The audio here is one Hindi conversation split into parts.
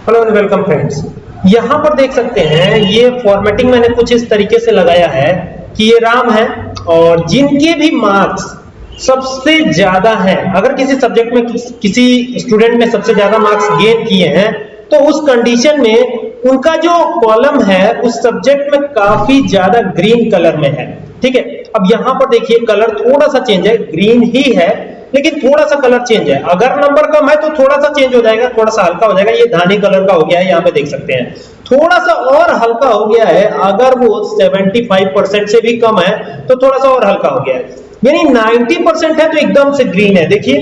हेलो एंड वेलकम फ्रेंड्स यहाँ पर देख सकते हैं ये फॉर्मेटिंग मैंने कुछ इस तरीके से लगाया है कि ये राम है और जिनके भी मार्क्स सबसे ज़्यादा है। अगर किसी सब्जेक्ट में किस, स्टूडेंट ने सबसे ज़्यादा मार्क्स गेन किए हैं तो उस कंडीशन में उनका जो कॉलम है उस सब्जेक्ट में काफ़ी ज़्यादा ग्रीन कलर में है। ठीक है? अब यहाँ पर देखिए कलर थोड़ा सा चेंज है ग्रीन ही है लेकिन थोड़ा सा कलर चेंज है। अगर नंबर कम है तो थोड़ा सा चेंज हो जाएगा, थोड़ा सा हल्का हो जाएगा। ये धानी कलर का हो गया है, यहाँ पे देख सकते हैं। थोड़ा सा और हल्का हो गया है, अगर वो 75 परसेंट से भी कम है तो थोड़ा सा और हल्का हो गया है। यानी 90 परसेंट है तो एकदम से ग्रीन है। देखिए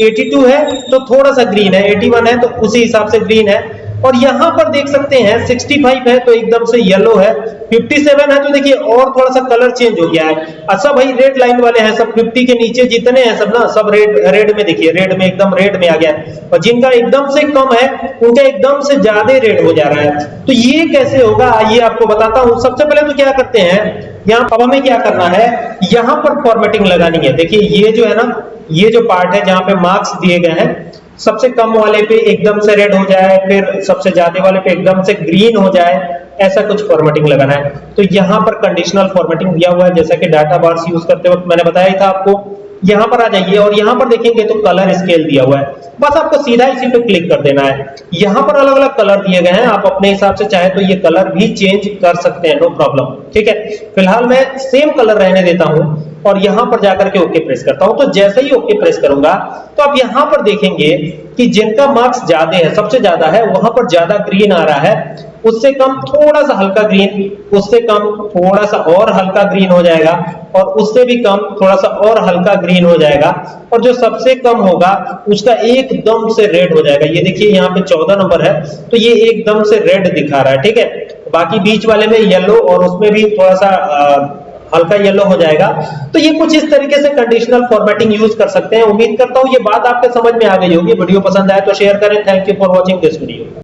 82 है तो थोड़ा सा ग्रीन है 81 है तो उसी हिसाब से ग्रीन है। और यहाँ पर देख सकते हैं 65 है तो एकदम से येलो है 57 है तो देखिए और थोड़ा सा कलर चेंज हो गया है। अच्छा भाई रेड लाइन वाले हैं सब 50 के नीचे जितने हैं सब ना, सब रेड रेड में देखिए रेड में एकदम रेड में आ गया और जिनका एकदम से कम है, उनका एकदम से ज़्यादा रेड हो जा रहा है। तो ये कैसे होगा, आइए आपको बताता हूँ। सबसे पहले तो क्या करते हैं, यहाँ अब हमें क्या करना है, यहाँ पर फॉर्मेटिंग लगानी है। देखिए, ये जो है ना, ये जो पार्ट है जहाँ पे मार्क्स दिए गए हैं सबसे कम वाले पे एकदम से रेड हो जाए, फिर सबसे ज़्यादा वाले पे एकदम से ग्रीन हो जाए, ऐसा कुछ फॉर्मेटिंग लगाना है। तो यहाँ पर कंडीशनल फॉर्मेटिंग दिया हुआ है, जैसा कि डाटा बार्स यूज़ करते वक्त मैंने बताया था आपको। यहाँ पर आ जाइए और यहाँ पर देखेंगे तो कलर स्केल दिया हुआ है। बस आपको सीधा इसी पे क्लिक कर देना है। यहाँ पर अलग अलग कलर दिए गए हैं, आप अपने हिसाब से चाहे तो ये कलर भी चेंज कर सकते हैं नो प्रॉब्लम ठीक है? फ़िलहाल मैं सेम कलर रहने देता हूँ। और यहाँ पर जाकर के ओके प्रेस करता हूँ। तो जैसे ही ओके प्रेस करूँगा तो आप यहाँ पर देखेंगे कि जिनका मार्क्स ज़्यादा है सबसे ज़्यादा है वहाँ पर ज़्यादा ग्रीन आ रहा है। उससे कम थोड़ा सा हल्का ग्रीन उससे कम थोड़ा सा और हल्का ग्रीन हो जाएगा और उससे भी कम थोड़ा सा और हल्का ग्रीन हो जाएगा। और जो सबसे कम होगा उसका एकदम से रेड हो जाएगा। ये देखिए यहाँ पे 14 नंबर है तो ये एकदम से रेड दिखा रहा है ठीक है? बाकी बीच वाले में येलो और उसमें भी थोड़ा सा आ, हल्का येलो हो जाएगा। तो ये कुछ इस तरीके से कंडीशनल फॉर्मेटिंग यूज़ कर सकते हैं। उम्मीद करता हूँ ये बात आपके समझ में आ गई होगी। वीडियो पसंद आए तो शेयर करें। Thank you for watching this video